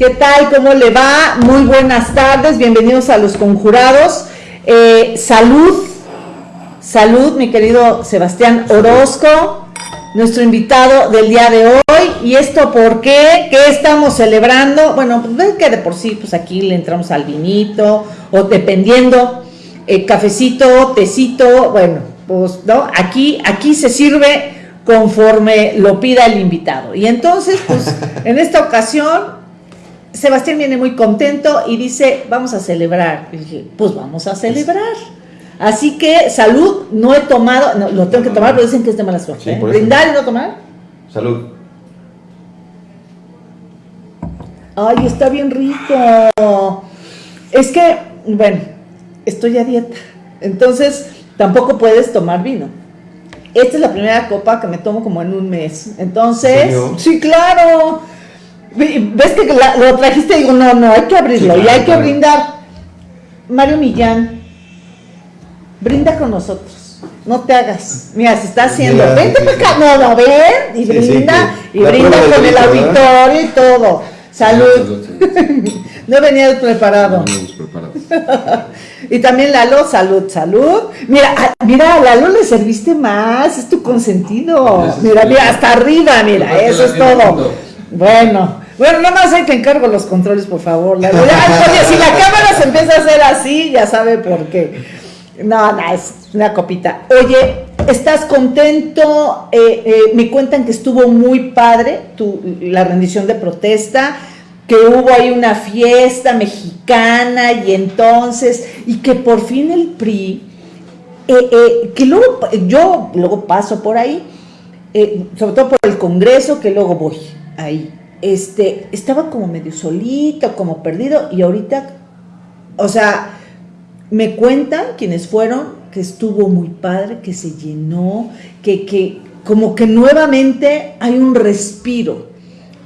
¿Qué tal? ¿Cómo le va? Muy buenas tardes, bienvenidos a los conjurados. Eh, salud, salud, mi querido Sebastián Orozco, nuestro invitado del día de hoy. ¿Y esto por qué? ¿Qué estamos celebrando? Bueno, pues ven que de por sí, pues aquí le entramos al vinito, o dependiendo, eh, cafecito, tecito, bueno, pues, ¿no? Aquí, aquí se sirve conforme lo pida el invitado. Y entonces, pues, en esta ocasión, Sebastián viene muy contento y dice, vamos a celebrar. Y dije, pues vamos a celebrar. Así que, salud, no he tomado, no, lo tengo que tomar, pero dicen que es de mala suerte. Sí, ¿eh? ¿Brindar y no tomar? Salud. Ay, está bien rico. Es que, bueno, estoy a dieta. Entonces, tampoco puedes tomar vino. Esta es la primera copa que me tomo como en un mes. Entonces, ¿En serio? sí, claro. Ve- ¿Ves que la- lo trajiste? Digo, no, no, hay que abrirlo Sí, y hay que claro. brindar. Mario Millán, brinda con nosotros. No te hagas. Mira, se está haciendo. Mira, Vente sí, para sí. acá. No, no, ven y brinda. y brinda con el auditorio y todo. Salud. No venía preparado. Y también Lalo, salud, salud. Mira, a- mira, a Lalo le serviste más, es tu consentido. Mira, mira, hasta arriba, mira, eso es todo. Bueno, bueno, nada más hay que encargo los controles, por favor. Oye, si la cámara se empieza a hacer así, ya sabe por qué. No, no, es una copita. Oye, ¿estás contento? Eh, eh, me cuentan que estuvo muy padre tu, la rendición de protesta, que hubo ahí una fiesta mexicana y entonces, y que por fin el PRI, eh, eh, que luego yo luego paso por ahí, sobre todo por el Congreso, que luego voy ahí. Este, estaba como medio solito, como perdido, y ahorita, o sea, me cuentan quienes fueron que estuvo muy padre, que se llenó, que, que como que nuevamente hay un respiro.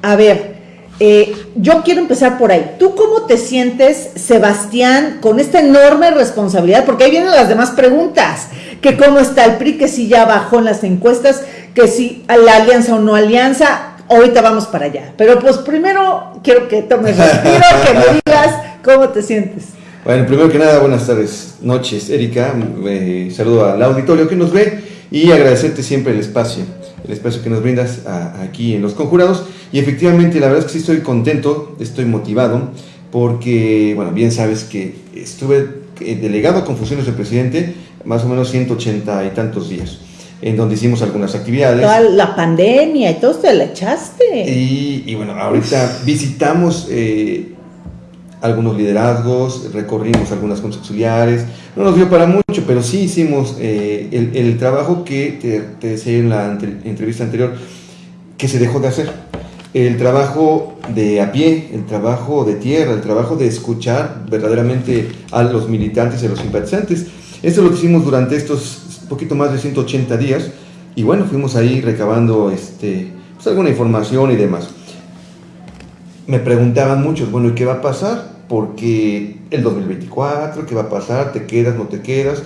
A ver, eh, yo quiero empezar por ahí. ¿Tú cómo te sientes, Sebastián, con esta enorme responsabilidad? Porque ahí vienen las demás preguntas. Que cómo está el PRI, que si ya bajó en las encuestas, que si la alianza o no alianza. Ahorita vamos para allá. Pero pues primero quiero que tomes respiro, que me digas cómo te sientes. Bueno, primero que nada, buenas tardes, noches, Erika. Eh, saludo al auditorio que nos ve y agradecerte siempre el espacio, el espacio que nos brindas a- aquí en Los Conjurados. Y efectivamente, la verdad es que sí estoy contento, estoy motivado, porque, bueno, bien sabes que estuve eh, delegado con funciones de presidente más o menos 180 y tantos días, en donde hicimos algunas actividades. Toda la pandemia y todo te la echaste. Y, y bueno, ahorita visitamos eh, algunos liderazgos, recorrimos algunas juntas auxiliares, no nos dio para mucho, pero sí hicimos eh, el, el trabajo que te, te decía en la ante- entrevista anterior, que se dejó de hacer. El trabajo de a pie, el trabajo de tierra, el trabajo de escuchar verdaderamente a los militantes y a los simpatizantes. Esto es lo que hicimos durante estos poquito más de 180 días y bueno, fuimos ahí recabando este, pues, alguna información y demás. Me preguntaban muchos, bueno, ¿y qué va a pasar? Porque el 2024, ¿qué va a pasar? ¿Te quedas, no te quedas?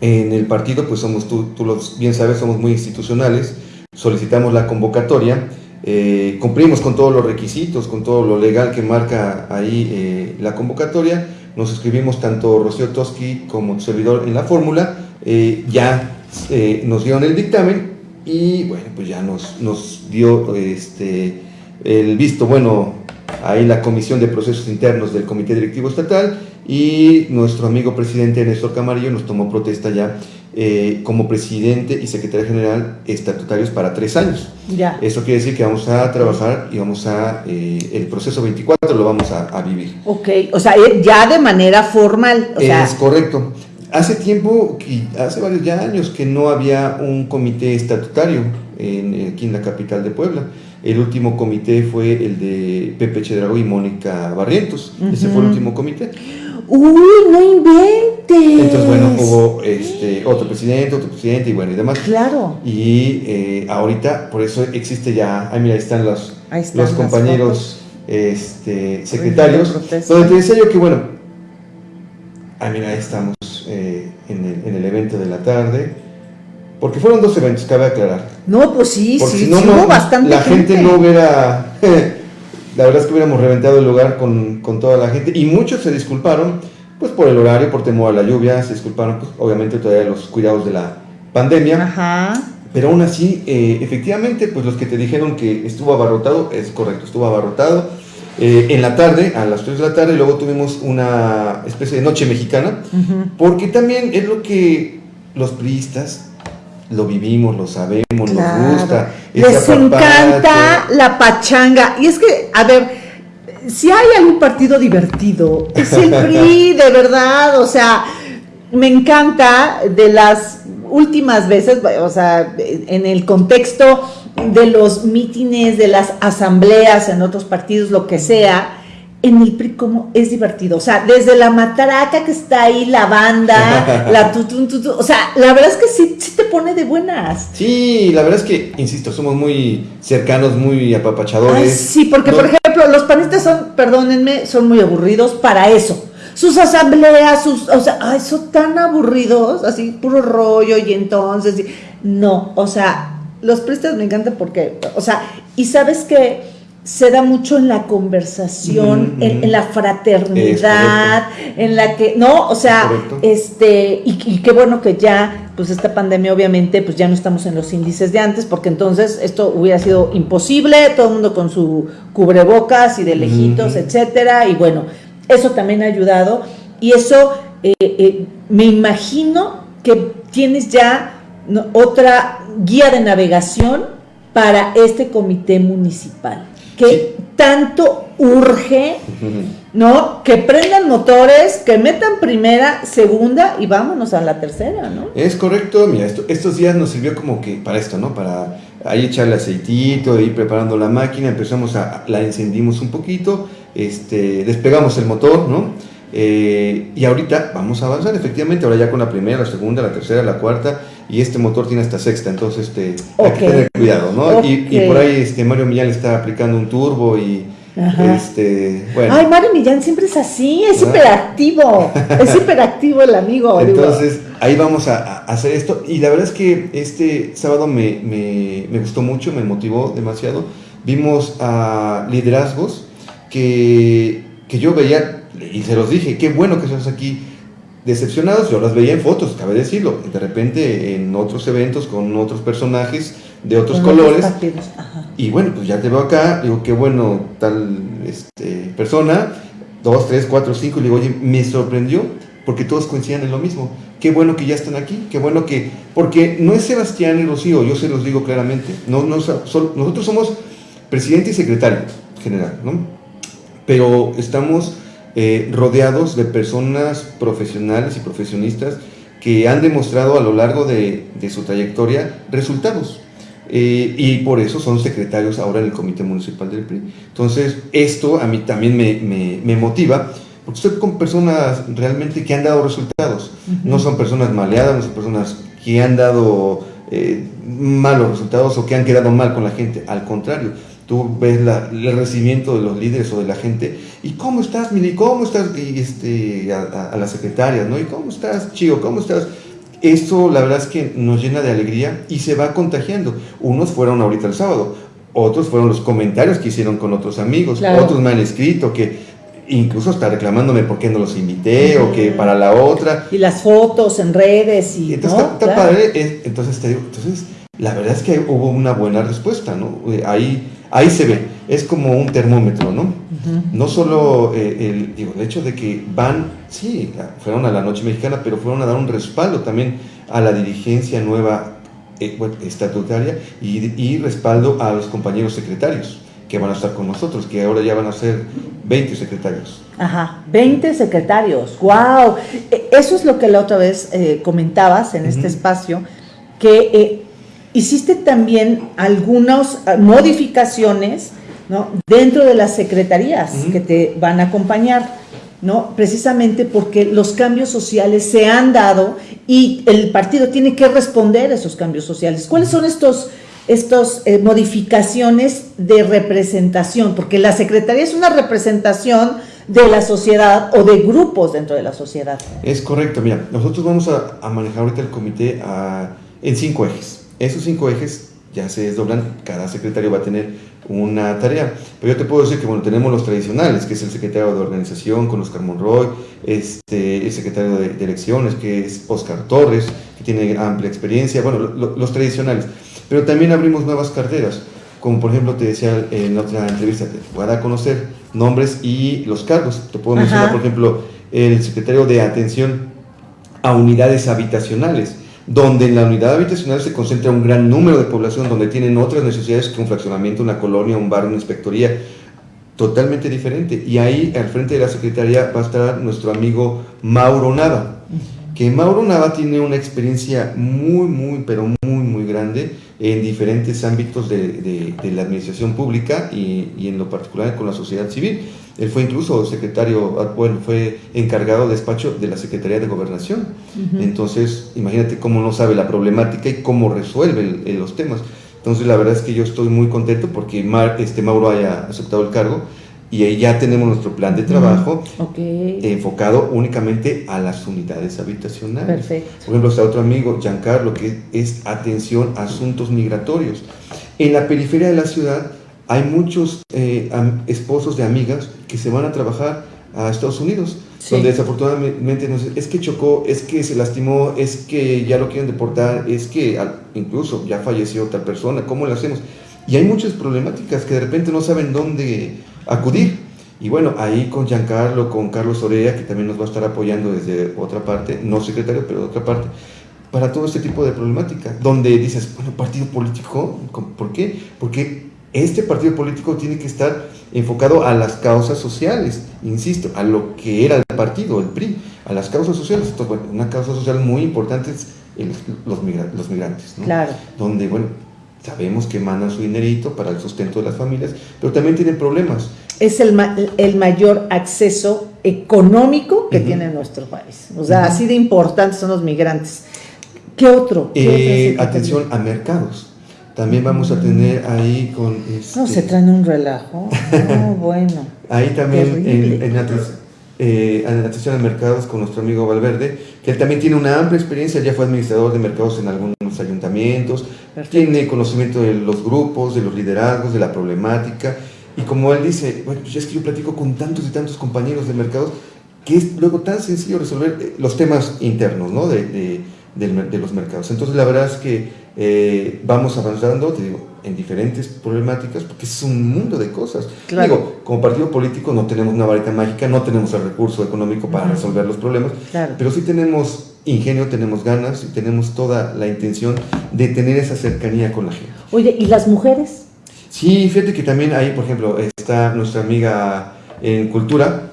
En el partido, pues somos, tú, tú lo bien sabes, somos muy institucionales, solicitamos la convocatoria, eh, cumplimos con todos los requisitos, con todo lo legal que marca ahí eh, la convocatoria, nos escribimos tanto Rocío Toski como tu servidor en la fórmula, eh, ya eh, nos dieron el dictamen y bueno, pues ya nos, nos dio este, el visto bueno ahí la Comisión de Procesos Internos del Comité Directivo Estatal y nuestro amigo presidente Néstor Camarillo nos tomó protesta ya eh, como presidente y secretario general estatutarios para tres años. Ya. Eso quiere decir que vamos a trabajar y vamos a, eh, el proceso 24 lo vamos a, a vivir. Ok, o sea, ya de manera formal, o sea, es correcto. Hace tiempo, hace varios ya años, que no había un comité estatutario en, aquí en la capital de Puebla. El último comité fue el de Pepe Chedrago y Mónica Barrientos. Ese fue el último comité. uy, no inventes. Entonces, bueno, hubo este, otro presidente, otro presidente y bueno, y demás. Claro. Y eh, ahorita, por eso existe ya, ah, mira, ahí están los, Ahí están los compañeros este, secretarios. Donde te decía yo que, bueno, ah, mira, ahí estamos eh, en, el, en el evento de la tarde. Porque fueron dos eventos, cabe aclarar. No, pues sí, Porque sí, si no, sí no, hubo bastante la gente no hubiera la verdad es que hubiéramos reventado el lugar con, con toda la gente y muchos se disculparon, pues por el horario, por temor a la lluvia, se disculparon, pues obviamente todavía los cuidados de la pandemia. Ajá. Pero aún así, eh, efectivamente, pues los que te dijeron que estuvo abarrotado, es correcto, estuvo abarrotado. Eh, en la tarde, a las 3 de la tarde, luego tuvimos una especie de noche mexicana, porque también es lo que los priistas lo vivimos, lo sabemos, nos gusta. Les encanta la pachanga. Y es que, a ver, si hay algún partido divertido, es el PRI, de verdad, o sea, me encanta de las últimas veces, o sea, en el contexto de los mítines, de las asambleas en otros partidos, lo que sea, en el PRI como es divertido, o sea, desde la matraca que está ahí, la banda, la tutun, tutun, o sea, la verdad es que sí, sí te pone de buenas. Sí, la verdad es que, insisto, somos muy cercanos, muy apapachadores. sí, porque por ejemplo, los panistas son, perdónenme, son muy aburridos para eso. Sus asambleas, sus, o sea, ay, son tan aburridos, así, puro rollo, y entonces, no, o sea, los pristas me encantan porque, o sea, y sabes que se da mucho en la conversación, en, la fraternidad, en la que, ¿no? O sea, este, y, qué bueno que ya, pues esta pandemia obviamente, pues ya no estamos en los índices de antes, porque entonces esto hubiera sido imposible, todo el mundo con su cubrebocas y de lejitos, etcétera, y bueno, eso también ha ayudado, y eso eh, eh, me imagino que tienes ya otra guía de navegación para este comité municipal que tanto urge, ¿no? Que prendan motores, que metan primera, segunda y vámonos a la tercera, ¿no? Es correcto, mira, estos días nos sirvió como que para esto, ¿no? Para ahí echarle aceitito, ir preparando la máquina, empezamos a, la encendimos un poquito, este, despegamos el motor, ¿no? Eh, y ahorita vamos a avanzar, efectivamente, ahora ya con la primera, la segunda, la tercera, la cuarta, y este motor tiene hasta sexta, entonces este, hay que tener cuidado, ¿no? Y, por ahí este, Mario Millán está aplicando un turbo y... Este, bueno. Ay, Mario Millán siempre es así, es hiperactivo, es hiperactivo el amigo. Entonces, ahí vamos a, hacer esto. Y la verdad es que este sábado me, me, me gustó mucho, me motivó demasiado. Vimos a liderazgos que, que yo veía, y se los dije, qué bueno que estás aquí decepcionados, yo las veía en fotos, cabe decirlo, de repente en otros eventos con otros personajes de otros colores. y bueno, pues ya te veo acá, digo, qué bueno tal este, persona, dos, tres, cuatro, cinco, y digo, oye, me sorprendió porque todos coincidían en lo mismo. Qué bueno que ya están aquí, qué bueno que, porque no es Sebastián y Rocío, yo se los digo claramente, no, no, nosotros somos presidente y secretario general, ¿no? Pero estamos eh, rodeados de personas profesionales y profesionistas que han demostrado a lo largo de, su trayectoria resultados. Eh, y por eso son secretarios ahora en el Comité Municipal del PRI. Entonces, esto a mí también me, motiva, porque estoy con personas realmente que han dado resultados. No son personas maleadas, no son personas que han dado eh, malos resultados o que han quedado mal con la gente. Al contrario, tú ves el recibimiento de los líderes o de la gente, y cómo estás, Mili, cómo estás, y este, a, las secretarias, ¿no? Y cómo estás, Chico, cómo estás. Esto la verdad es que nos llena de alegría y se va contagiando. Unos fueron ahorita el sábado, otros fueron los comentarios que hicieron con otros amigos, otros me han escrito que incluso está reclamándome por qué no los invité o que para la otra. Y las fotos en redes y... Entonces, está, padre, entonces te digo, entonces la verdad es que hubo una buena respuesta, ¿no? Ahí ahí se ve, es como un termómetro, ¿no? No solo eh, el, digo, el hecho de que van, sí, fueron a la Noche Mexicana, pero fueron a dar un respaldo también a la dirigencia nueva eh, estatutaria y, respaldo a los compañeros secretarios que van a estar con nosotros, que ahora ya van a ser 20 secretarios. Ajá, 20 secretarios, wow. E, eso es lo que la otra vez eh, comentabas en este espacio, que hiciste también algunas ah, modificaciones ¿no? dentro de las secretarías que te van a acompañar, ¿no? precisamente porque los cambios sociales se han dado y el partido tiene que responder a esos cambios sociales. ¿Cuáles son estos, estos eh, modificaciones de representación? Porque la secretaría es una representación de la sociedad o de grupos dentro de la sociedad. Es correcto, mira, nosotros vamos a, manejar ahorita el comité a, en cinco ejes. Esos cinco ejes ya se desdoblan, cada secretario va a tener una tarea. Pero yo te puedo decir que bueno, tenemos los tradicionales, que es el secretario de organización con Oscar Monroy, este, el secretario de, elecciones, que es Oscar Torres, que tiene amplia experiencia, bueno, los tradicionales. Pero también abrimos nuevas carteras, como por ejemplo te decía en otra entrevista, te voy a dar a conocer nombres y los cargos. Te puedo mencionar, por ejemplo, el secretario de atención a unidades habitacionales donde en la unidad habitacional se concentra un gran número de población, donde tienen otras necesidades que un fraccionamiento, una colonia, un barrio, una inspectoría, totalmente diferente. Y ahí, al frente de la Secretaría, va a estar nuestro amigo Mauro Nava, que Mauro Nava tiene una experiencia muy, muy, pero muy, muy grande en diferentes ámbitos de, la administración pública y, y en lo particular con la sociedad civil. Él fue incluso secretario, ah, bueno, fue encargado de despacho de la Secretaría de Gobernación. Entonces, imagínate cómo no sabe la problemática y cómo resuelve los temas. Entonces, la verdad es que yo estoy muy contento porque este Mauro haya aceptado el cargo y ya tenemos nuestro plan de trabajo enfocado únicamente a las unidades habitacionales. Perfecto. Por ejemplo, está otro amigo, Giancarlo, que es atención a asuntos migratorios. En la periferia de la ciudad hay muchos eh, esposos de amigas que se van a trabajar a Estados Unidos, donde desafortunadamente es que chocó, es que se lastimó, es que ya lo quieren deportar, es que incluso ya falleció otra persona, ¿cómo lo hacemos? Y hay muchas problemáticas que de repente no saben dónde acudir. Y bueno, ahí con Giancarlo, con Carlos Orea, que también nos va a estar apoyando desde otra parte, no secretario, pero de otra parte, para todo este tipo de problemática, donde dices, bueno, partido político, ¿por qué? Porque este partido político tiene que estar enfocado a las causas sociales, insisto, a lo que era el partido, el PRI, a las causas sociales. Esto, bueno, una causa social muy importante es los, los migrantes, ¿no? Claro. Donde, bueno, sabemos que mandan su dinerito para el sustento de las familias, pero también tienen problemas. Es el, el mayor acceso económico que tiene nuestro país. O sea, así de importantes son los migrantes. ¿Qué otro? Eh, atención a mercados. También vamos a tener ahí con... no, se este traen un relajo. No, bueno. Ahí también en, en, eh, atención a mercados con nuestro amigo Valverde, que él también tiene una amplia experiencia, ya fue administrador de mercados en algunos ayuntamientos, tiene conocimiento de los grupos, de los liderazgos, de la problemática, y como él dice, bueno, ya es que yo platico con tantos y tantos compañeros de mercados, que es luego tan sencillo resolver eh, los temas internos ¿no? de, de, de los mercados. Entonces la verdad es que eh, vamos avanzando, te digo, en diferentes problemáticas, porque es un mundo de cosas. Digo, como partido político no tenemos una varita mágica, no tenemos el recurso económico para resolver los problemas, pero sí tenemos ingenio, tenemos ganas y tenemos toda la intención de tener esa cercanía con la gente. Oye, ¿y las mujeres? Sí, fíjate que también ahí, por ejemplo, está nuestra amiga en cultura,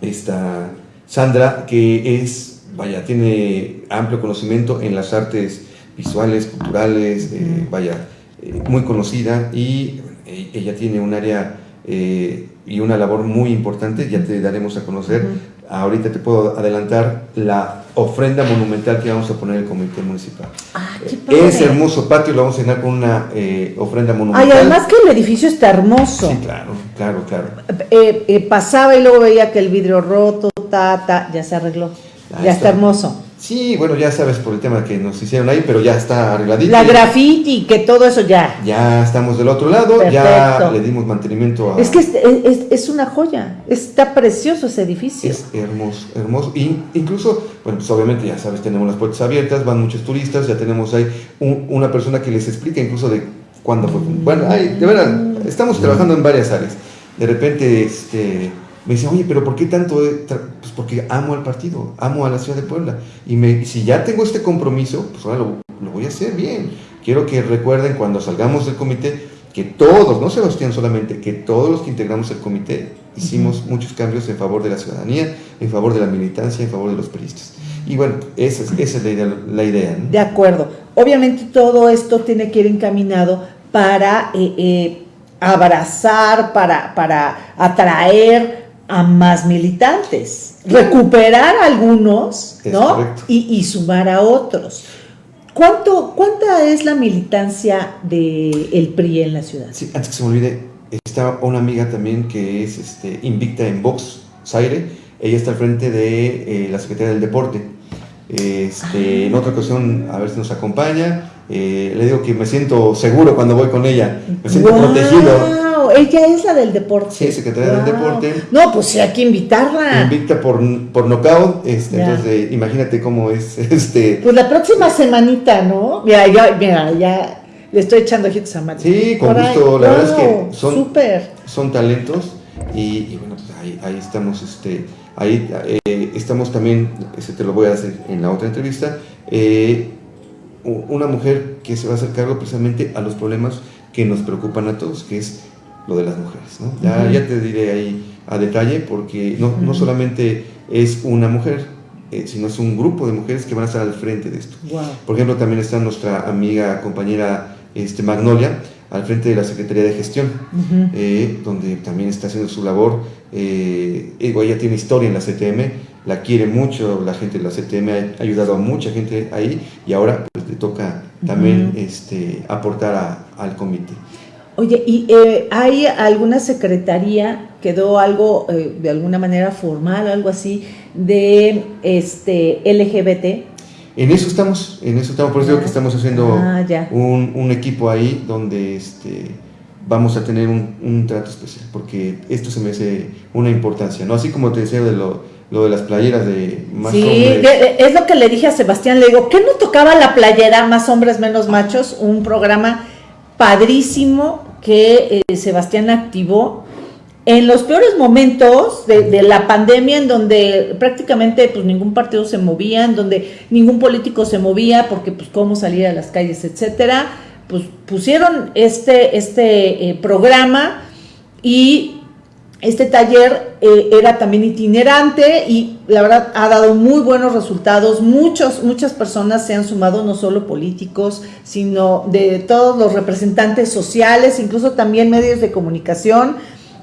está Sandra, que es, vaya, tiene amplio conocimiento en las artes visuales, culturales, eh, vaya, eh, muy conocida y e-, ella tiene un área eh, y una labor muy importante, ya te daremos a conocer. Ahorita te puedo adelantar la ofrenda monumental que vamos a poner en el comité municipal. Ah, Ese hermoso patio lo vamos a llenar con una ofrenda monumental. Ay, además que el edificio está hermoso. Sí, claro, claro, claro. pasaba y luego veía que el vidrio roto, ta, ya se arregló. ya está hermoso. Sí, bueno, ya sabes por el tema que nos hicieron ahí, pero ya está arregladito. La graffiti, que todo eso ya. Ya estamos del otro lado, ya le dimos mantenimiento a... Es que es, una joya, está precioso ese edificio. Es hermoso, hermoso. Y incluso, bueno, pues obviamente ya sabes, tenemos las puertas abiertas, van muchos turistas, ya tenemos ahí una persona que les explica incluso de cuándo fue. Bueno, de verdad, estamos trabajando en varias áreas. De repente, este me dice, oye, pero ¿por qué tanto? Pues porque amo al partido, amo a la ciudad de Puebla. Y me, si ya tengo este compromiso, pues ahora lo, voy a hacer bien. Quiero que recuerden cuando salgamos del comité que todos, no Sebastián solamente, que todos los que integramos el comité hicimos muchos cambios en favor de la ciudadanía, en favor de la militancia, en favor de los periodistas. Y bueno, esa es, esa es la idea. La idea De acuerdo. Obviamente todo esto tiene que ir encaminado para eh, eh, abrazar, para, para atraer a más militantes, recuperar algunos, ¿no? Y, sumar a otros. ¿Cuánto, ¿Cuánta es la militancia del PRI en la ciudad? Sí, antes que se me olvide, está una amiga también que es este, invicta en Vox, Zaire, ella está al frente de eh, la Secretaría del Deporte. Este, en otra ocasión, a ver si nos acompaña. Eh, le digo que me siento seguro cuando voy con ella, me siento Guau, protegido. Ella es la del deporte. Sí, secretaria del Guau. deporte. No, pues sí, hay que invitarla. Invicta por, por nocaut, este, entonces eh, imagínate cómo es este. Pues la próxima semanita, ¿no? Mira, ya, mira, ya le estoy echando ojitos a Mari. Sí, con gusto, la verdad es que son- Súper. son talentos y, y bueno, pues ahí, ahí estamos, este, ahí eh, estamos también, ese te lo voy a hacer en la otra entrevista, eh, una mujer que se va a hacer cargo precisamente a los problemas que nos preocupan a todos, que es lo de las mujeres, ¿no? Ya, te diré ahí a detalle porque no, no solamente es una mujer, eh, sino es un grupo de mujeres que van a estar al frente de esto. Wow. Por ejemplo, también está nuestra amiga, compañera este, Magnolia, al frente de la Secretaría de Gestión, eh, donde también está haciendo su labor. Eh, ella tiene historia en la CTM, la quiere mucho, la gente de la CTM ha ayudado a mucha gente ahí y ahora pues, le toca también este, aportar a- al comité. Oye, ¿y eh, hay alguna secretaría, quedó algo eh, de alguna manera formal, algo así, de este LGBT? En eso estamos, en eso estamos, por eso digo que estamos haciendo Ah, un, un equipo ahí donde este, vamos a tener un, un trato especial, porque esto se me hace una importancia, ¿no? Así como te decía de lo, lo de las playeras de más Sí, hombres. de- es lo que le dije a Sebastián, le digo, ¿qué no tocaba la playera Más hombres, menos machos? Un programa padrísimo que eh, Sebastián activó en los peores momentos de, de la pandemia, en donde prácticamente pues ningún partido se movía, en donde ningún político se movía, porque pues cómo salir a las calles, etcétera, pues pusieron este, este eh, programa y este taller eh, era también itinerante y la verdad ha dado muy buenos resultados. Muchos, muchas personas se han sumado, no solo políticos, sino de todos los representantes sociales, incluso también medios de comunicación.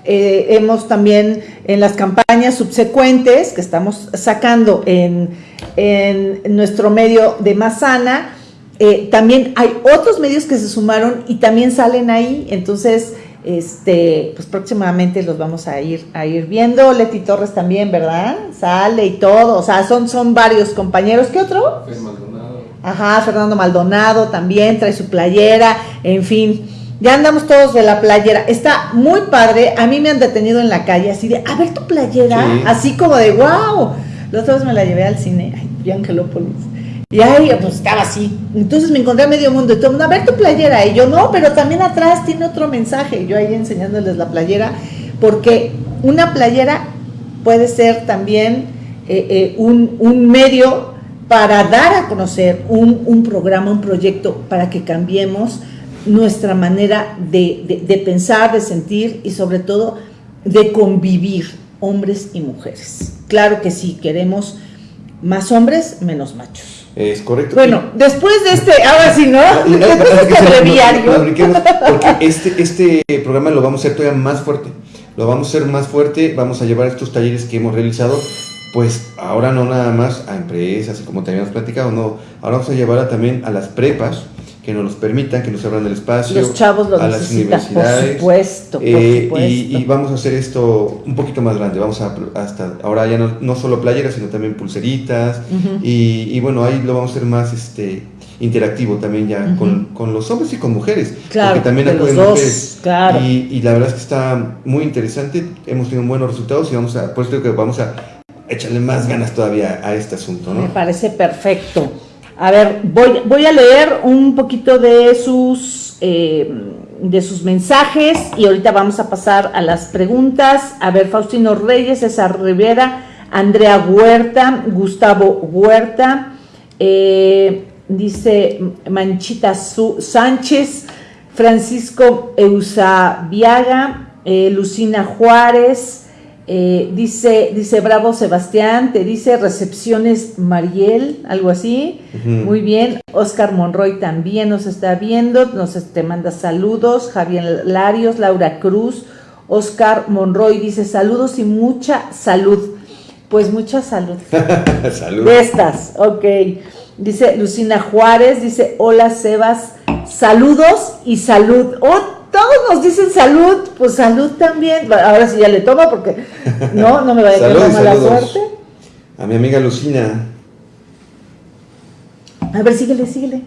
Eh, hemos también en las campañas subsecuentes que estamos sacando en, en nuestro medio de Mazana, eh, también hay otros medios que se sumaron y también salen ahí, entonces este, pues próximamente los vamos a ir a ir viendo. Leti Torres también, ¿verdad? Sale y todo, o sea, son, son varios compañeros. ¿Qué otro? Maldonado. Ajá, Fernando Maldonado también trae su playera, en fin. Ya andamos todos de la playera. Está muy padre. A mí me han detenido en la calle así de, a ver tu playera. Sí. Así como de, wow. La otra vez me la llevé al cine, ay, Angelópolis. Y ahí, pues estaba así. Entonces me encontré a medio mundo y todo mundo, a ver tu playera. Y yo, no, pero también atrás tiene otro mensaje. Yo ahí enseñándoles la playera. Porque una playera puede ser también eh, eh, un, medio para dar a conocer un, programa, un proyecto, para que cambiemos nuestra manera de- de pensar, de sentir y sobre todo de convivir, hombres y mujeres. Claro que sí, queremos más hombres, menos machos. Es correcto. Bueno, después de este, ahora sí, ¿no? Ah, Después de este breviario. brinquemos, porque este, este programa lo vamos a hacer todavía más fuerte. Lo vamos a hacer más fuerte, vamos a llevar estos talleres que hemos realizado, pues ahora no nada más a empresas y como te habíamos platicado, no, ahora vamos a llevar a- también a las prepas que nos los permitan, que nos abran el espacio, Los chavos lo a las necesitan, por universidades. supuesto, por Eh, supuesto. y, y vamos a hacer esto un poquito más grande, vamos a hasta ahora ya no, no solo playeras, sino también pulseritas, y, y bueno, ahí lo vamos a hacer más este interactivo también ya con, con los hombres y con mujeres. Claro, porque también acuden dos, mujeres. claro. Y, y la verdad es que está muy interesante, hemos tenido buenos resultados y vamos a, por eso que vamos a echarle más ganas todavía a este asunto, Me ¿no? parece perfecto. A ver, voy, voy a leer un poquito de sus, eh, de sus mensajes y ahorita vamos a pasar a las preguntas. A ver, Faustino Reyes, César Rivera, Andrea Huerta, Gustavo Huerta, eh, dice Manchita Su- Sánchez, Francisco Eusabiaga, eh, Lucina Juárez, eh, dice, dice Bravo Sebastián, te dice recepciones Mariel, algo así. Muy bien. Oscar Monroy también nos está viendo, nos te manda saludos. Javier Larios, Laura Cruz, Oscar Monroy dice saludos y mucha salud. Pues mucha salud. Salud. De estas, ok. Dice Lucina Juárez, dice hola Sebas, saludos y salud. Oh, todos nos dicen salud, pues salud también. Ahora sí ya le toma porque no, no me vaya a quedar mala suerte. A mi amiga Lucina. A ver, síguele, síguele.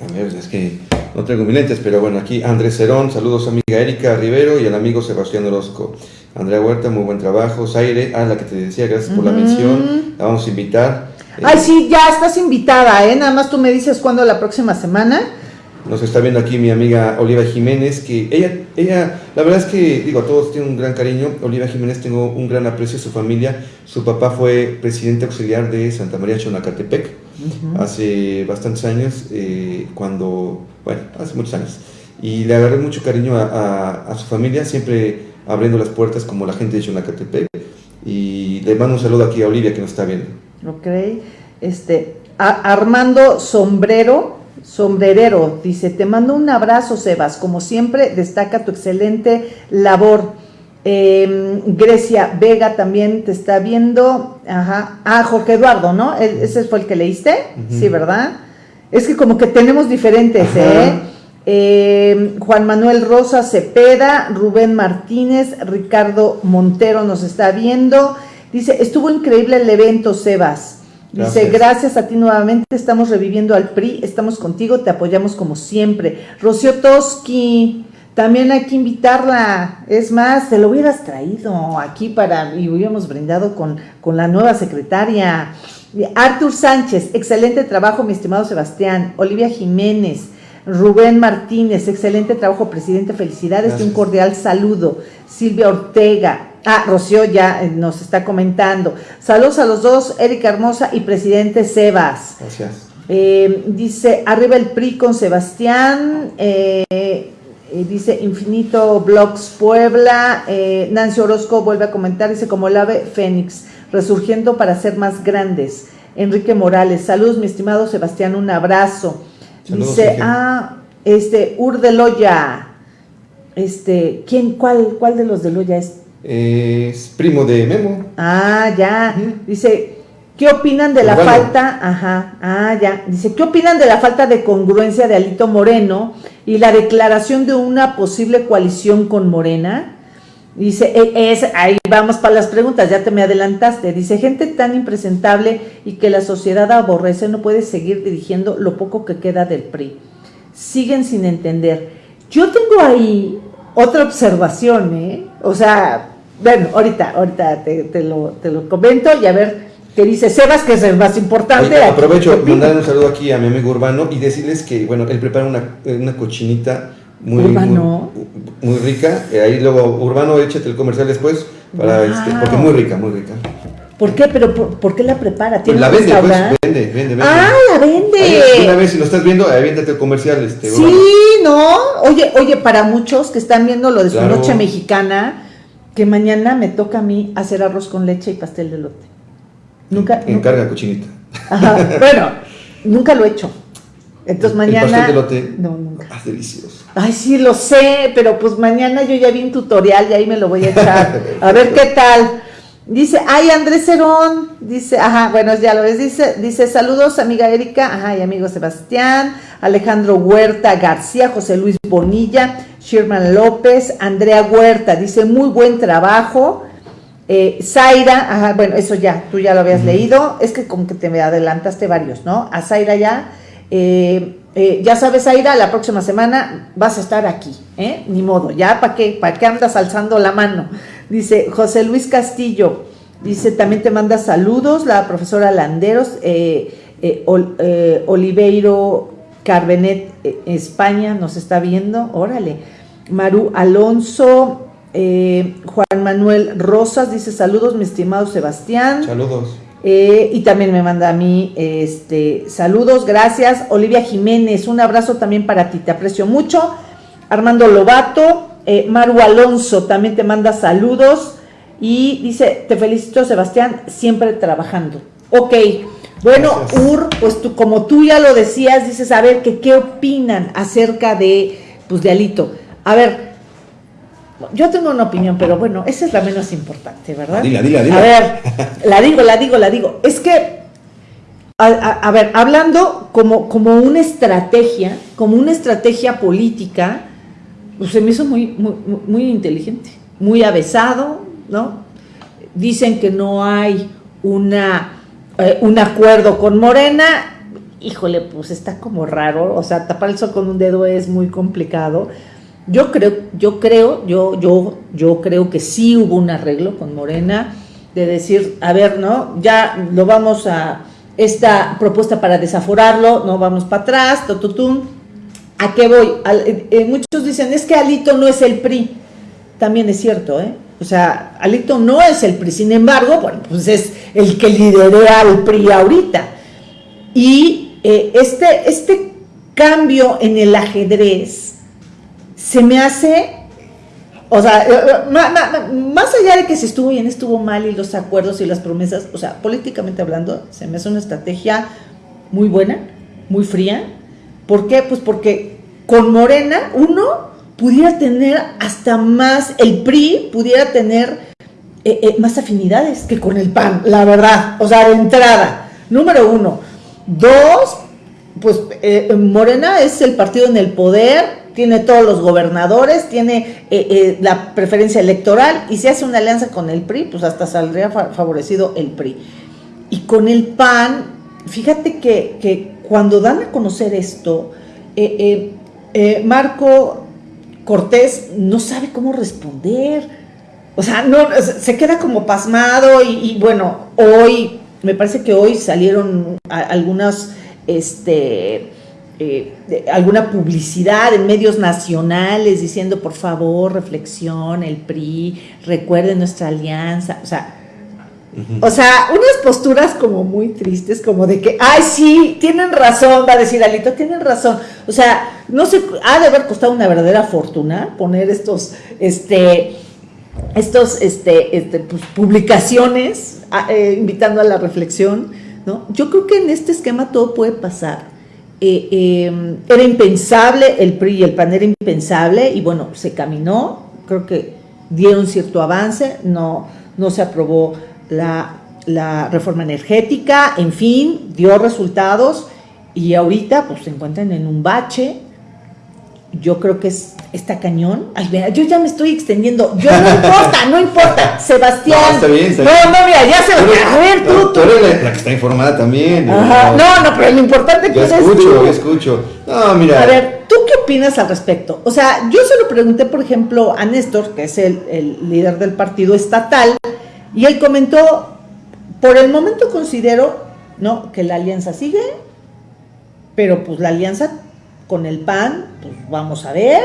A ver, es que no traigo mis lentes, pero bueno, aquí Andrés Cerón, saludos amiga Erika Rivero y al amigo Sebastián Orozco. Andrea Huerta, muy buen trabajo. Zaire, ah, la que te decía, gracias por la mención. La vamos a invitar. Ay, sí, ya estás invitada, ¿eh? Nada más tú me dices cuándo la próxima semana. Nos está viendo aquí mi amiga Oliva Jiménez, que ella, ella, la verdad es que, digo, a todos tiene un gran cariño. Oliva Jiménez, tengo un gran aprecio a su familia. Su papá fue presidente auxiliar de Santa María Chonacatepec hace bastantes años, eh, cuando, bueno, hace muchos años. Y le agarré mucho cariño a, su familia, siempre abriendo las puertas como la gente de Chonacatepec. Y le mando un saludo aquí a Olivia que nos está viendo. Ok, este, Armando Sombrero Sombrerero dice, te mando un abrazo, Sebas. Como siempre, destaca tu excelente labor. Em, Grecia Vega también te está viendo. Ajá. Ah, Jorge Eduardo, ¿no? ¿Ese fue el que leíste? Sí, ¿verdad? Es que como que tenemos diferentes, ¿eh? Em, Juan Manuel Rosa Cepeda, Rubén Martínez, Ricardo Montero nos está viendo. Dice, estuvo increíble el evento, Sebas. Dice, gracias. a ti nuevamente, estamos reviviendo al PRI, estamos contigo, te apoyamos como siempre. Rocío Toski, también hay que invitarla. Es más, te lo hubieras traído aquí para, y hubiéramos brindado con, con la nueva secretaria. Artur Sánchez, excelente trabajo, mi estimado Sebastián. Olivia Jiménez, Rubén Martínez, excelente trabajo, presidente, felicidades y un cordial saludo. Silvia Ortega, Ah, Rocío ya eh, nos está comentando. Saludos a los dos, Erika Hermosa y presidente Sebas. Gracias. Eh, dice, arriba el PRI con Sebastián. Eh, dice Infinito Blogs Puebla. Nancy Orozco vuelve a comentar, dice como el ave Fénix, resurgiendo para ser más grandes. Enrique Morales, saludos mi estimado Sebastián, un abrazo. dice, ah, este, Ur de Loya. Este, ¿quién, cuál, cuál de los de Loya es? Es primo de Memo. Ah, ya. Dice, ¿qué opinan de la falta? Ajá, ah, ya. Dice, ¿qué opinan de la falta de congruencia de Alito Moreno y la declaración de una posible coalición con Morena? Dice, e, es, ahí vamos para las preguntas, ya te me adelantaste. Dice, gente tan impresentable y que la sociedad aborrece no puede seguir dirigiendo lo poco que queda del PRI. Siguen sin entender. Yo tengo ahí otra observación, ¿eh? O sea, bueno, ahorita, ahorita te, lo, te lo comento y a ver qué dice Sebas, que es el más importante. aprovecho mandar un saludo aquí a mi amigo Urbano y decirles que, bueno, él prepara una, una cochinita muy, muy, rica. Eh, ahí luego, Urbano, échate el comercial después, para este, porque muy rica, muy rica. ¿Por qué? ¿Pero por, qué la prepara? ¿Tiene la vende, pues, vende, vende, vende. ¡Ah, la vende! una vez, si lo estás viendo, aviéntate el comercial. Este, sí, ¿no? Oye, oye, para muchos que están viendo lo de su noche mexicana, que mañana me toca a mí hacer arroz con leche y pastel de lote. Nunca. Encarga cochinita. Ajá, bueno, nunca lo he hecho. Entonces mañana. ¿El pastel de lote? No, nunca. Ah, delicioso. Ay, sí, lo sé, pero pues mañana yo ya vi un tutorial y ahí me lo voy a echar. a ver qué tal. Dice, ay, Andrés Cerón, dice, ajá, bueno, ya lo ves, dice, dice, saludos, amiga Erika, ajá, y amigo Sebastián, Alejandro Huerta García, José Luis Bonilla, Sherman López, Andrea Huerta, dice, muy buen trabajo, eh, Zaira, ajá, bueno, eso ya, tú ya lo habías leído, es que como que te me adelantaste varios, ¿no? A Zaira ya, eh, eh, ya sabes, Zaira, la próxima semana vas a estar aquí, ¿eh? Ni modo, ya, ¿para qué? ¿Para qué andas alzando la mano? Dice José Luis Castillo, dice, también te manda saludos la profesora Landeros, eh, eh, eh, Oliveiro Carbenet, España, nos está viendo, órale. Maru Alonso, Juan Manuel Rosas, dice, saludos, mi estimado Sebastián. Saludos. Y también me manda a mí este, saludos, gracias. Olivia Jiménez, un abrazo también para ti, te aprecio mucho. Armando Lobato, eh, Maru Alonso también te manda saludos y dice, te felicito Sebastián, siempre trabajando. Ok, bueno, Ur, pues tú, como tú ya lo decías, dices, a ver, que, ¿qué opinan acerca de, pues, de Alito? A ver, yo tengo una opinión, pero bueno, esa es la menos importante, ¿verdad? Dila, dila, dila. A ver, la digo, la digo, la digo. Es que, a, ver, hablando como, como una estrategia, como una estrategia política, pues se me hizo muy, muy, inteligente, muy avesado, ¿no? Dicen que no hay una, eh, un acuerdo con Morena, híjole, pues está como raro, o sea, tapar el sol con un dedo es muy complicado. Yo creo, yo creo, yo, yo, yo creo que sí hubo un arreglo con Morena de decir, a ver, ¿no? Ya lo vamos a, esta propuesta para desaforarlo, no vamos para atrás, tututum. ¿A qué voy? Eh, eh, muchos dicen, es que Alito no es el PRI. También es cierto, ¿eh? O sea, Alito no es el PRI, sin embargo, bueno, pues es el que lidera al PRI ahorita. Y eh, este, este cambio en el ajedrez se me hace, o sea, eh, eh, más allá de que se estuvo bien, estuvo mal y los acuerdos y las promesas, o sea, políticamente hablando, se me hace una estrategia muy buena, muy fría. ¿Por qué? Pues porque con Morena, uno pudiera tener hasta más, el PRI pudiera tener eh, más afinidades que con el PAN, la verdad, o sea, de entrada, número uno. Dos, pues Morena es el partido en el poder, tiene todos los gobernadores, tiene la preferencia electoral y si hace una alianza con el PRI, pues hasta saldría favorecido el PRI. Y con el PAN, fíjate que, que cuando dan a conocer esto, Marco Cortés no sabe cómo responder. O sea, no, se queda como pasmado y, bueno, hoy, me parece que hoy salieron algunas, este, eh, alguna publicidad en medios nacionales diciendo, por favor, reflexión, el PRI, recuerden nuestra alianza. O sea, o sea, unas posturas como muy tristes, como de que, ay, sí, tienen razón, va a decir Alito, tienen razón. O sea, no sé, ha de haber costado una verdadera fortuna poner estos, este, estos, este, este pues, publicaciones eh, invitando a la reflexión, ¿no? Yo creo que en este esquema todo puede pasar. Eh, em, era impensable, el PRI y el PAN era impensable, y bueno, se caminó, creo que dieron cierto avance, no, no se aprobó la, reforma energética, en fin, dio resultados y ahorita pues se encuentran en un bache. Yo creo que es está cañón. Ay, vea, yo ya me estoy extendiendo. Yo no importa, no importa. Sebastián. No, está bien, está bien. No, no, mira, ya se. A ver, tú. Tú eres la, que está informada también. Ajá. No, no, pero lo importante que es escucho, tú. Yo escucho, No, mira. A ver, ¿tú qué opinas al respecto? O sea, yo se lo pregunté, por ejemplo, a Néstor, que es el, el líder del partido estatal, y él comentó por el momento considero, ¿no? Que la alianza sigue, pero pues la alianza con el PAN, pues vamos a ver.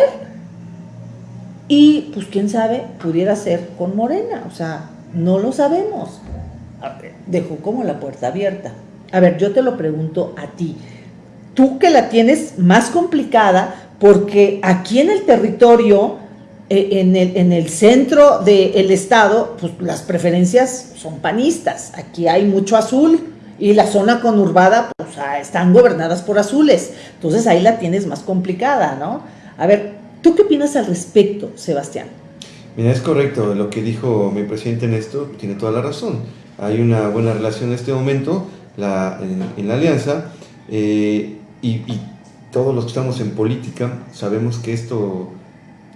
Y pues quién sabe, pudiera ser con Morena, o sea, no lo sabemos. Dejó como la puerta abierta. A ver, yo te lo pregunto a ti. Tú que la tienes más complicada, porque aquí en el territorio en el, en el centro del estado, pues las preferencias son panistas. Aquí hay mucho azul y la zona conurbada, pues están gobernadas por azules. Entonces ahí la tienes más complicada, ¿no? A ver, ¿tú qué opinas al respecto, Sebastián? Mira, es correcto lo que dijo mi presidente en esto, tiene toda la razón. Hay una buena relación en este momento la, en, la alianza eh, y, y todos los que estamos en política sabemos que esto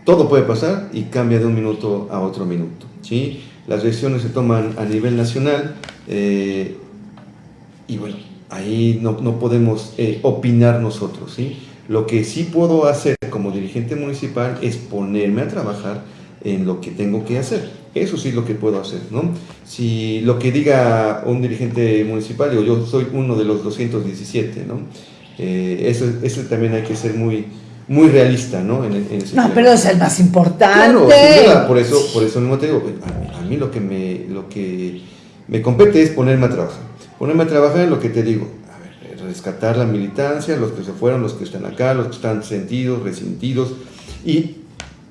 todo puede pasar y cambia de un minuto a otro minuto. ¿sí? Las decisiones se toman a nivel nacional eh, y bueno, ahí no, no podemos eh, opinar nosotros. ¿sí? Lo que sí puedo hacer como dirigente municipal es ponerme a trabajar en lo que tengo que hacer. Eso sí es lo que puedo hacer, ¿no? Si lo que diga un dirigente municipal, digo, yo soy uno de los 217, ¿no? Eh, eso, eso también hay que ser muy, muy realista, ¿no? En, no, pero es el más importante. Claro, por eso, por eso mismo te digo, a mí, lo que me, lo que me compete es ponerme a trabajar. Ponerme a trabajar en lo que te digo, a ver, rescatar la militancia, los que se fueron, los que están acá, los que están sentidos, resentidos, y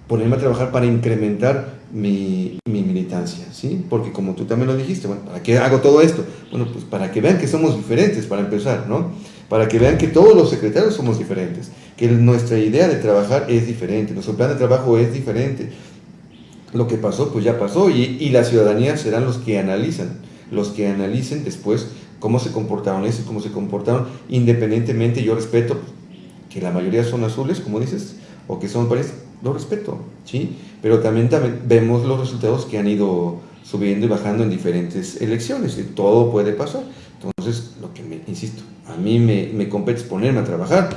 ponerme a trabajar para incrementar mi, mi, militancia, ¿sí? Porque como tú también lo dijiste, bueno, ¿para qué hago todo esto? Bueno, pues para que vean que somos diferentes, para empezar, ¿no? Para que vean que todos los secretarios somos diferentes que nuestra idea de trabajar es diferente, nuestro plan de trabajo es diferente. Lo que pasó, pues ya pasó, y, y la ciudadanía serán los que analizan, los que analicen después cómo se comportaron eso, cómo se comportaron, independientemente, yo respeto que la mayoría son azules, como dices, o que son pares, lo respeto, ¿sí? Pero también, también vemos los resultados que han ido subiendo y bajando en diferentes elecciones, y todo puede pasar. Entonces, lo que me, insisto, a mí me, me compete ponerme a trabajar